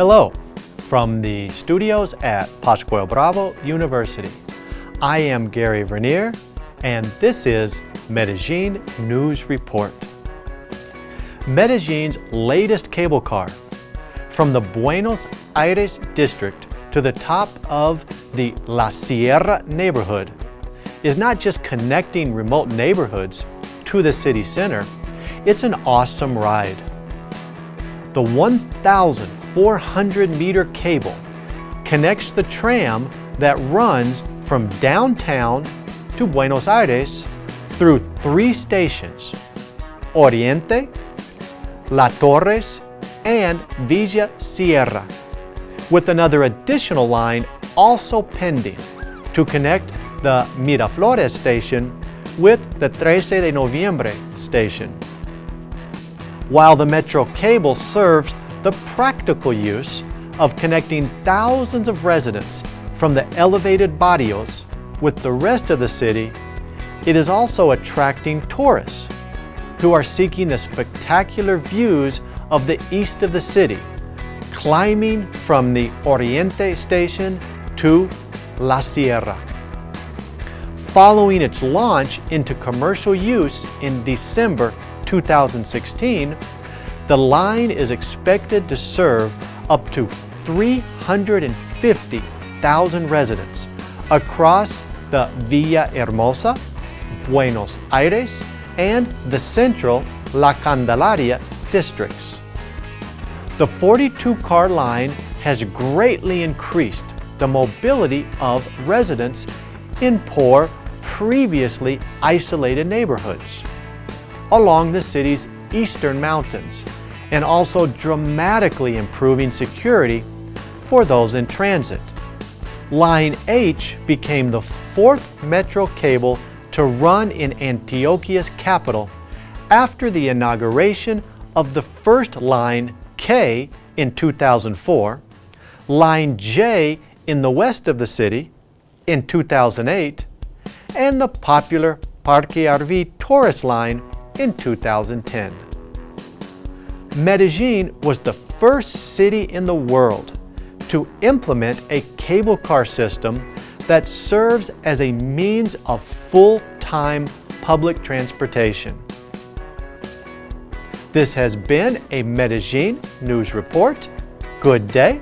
Hello, from the studios at Pascual Bravo University. I am Gary Vernier, and this is Medellin News Report. Medellin's latest cable car, from the Buenos Aires district to the top of the La Sierra neighborhood, is not just connecting remote neighborhoods to the city center, it's an awesome ride. The 1,400 meter cable connects the tram that runs from downtown to Buenos Aires through three stations, Oriente, La Torres, and Villa Sierra, with another additional line also pending to connect the Miraflores station with the 13 de Noviembre station. While the Metro cable serves the practical use of connecting thousands of residents from the elevated barrios with the rest of the city, it is also attracting tourists who are seeking the spectacular views of the east of the city, climbing from the Oriente station to La Sierra. Following its launch into commercial use in December 2016, the line is expected to serve up to 350,000 residents across the Villa Hermosa, Buenos Aires, and the central La Candelaria districts. The 42-car line has greatly increased the mobility of residents in poor, previously isolated neighborhoods along the city's eastern mountains and also dramatically improving security for those in transit. Line H became the fourth metro cable to run in Antioquia's capital after the inauguration of the first line K in 2004, line J in the west of the city in 2008, and the popular Parque Arví Tourist line in 2010. Medellin was the first city in the world to implement a cable car system that serves as a means of full-time public transportation. This has been a Medellin News Report. Good day